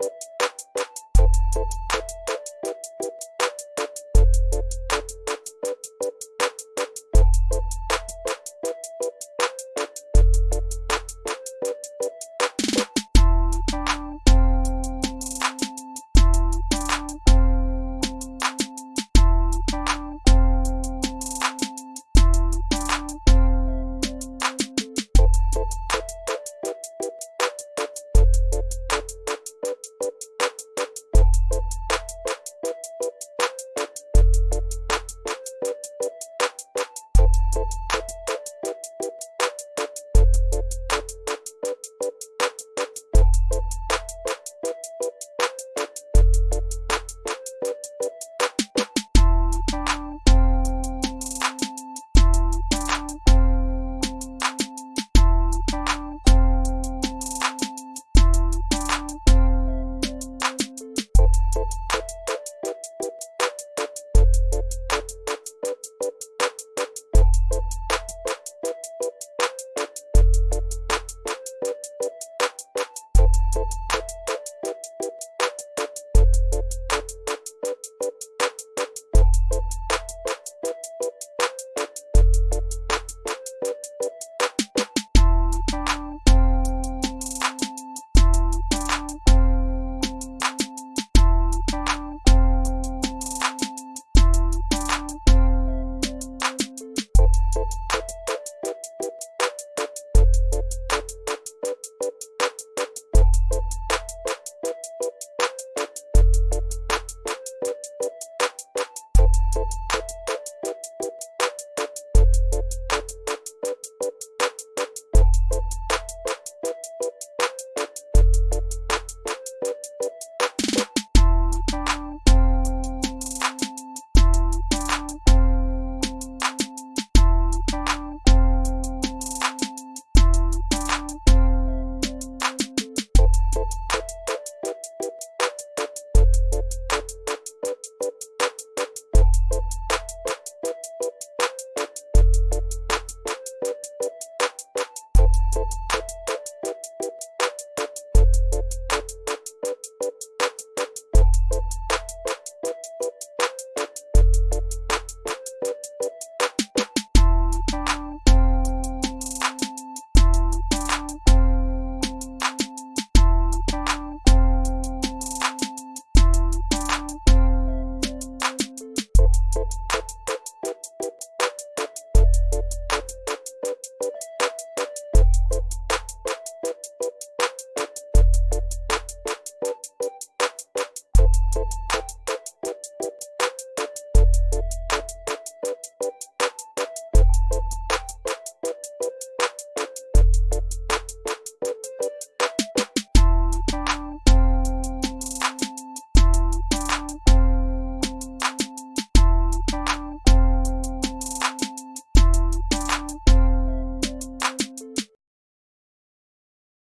you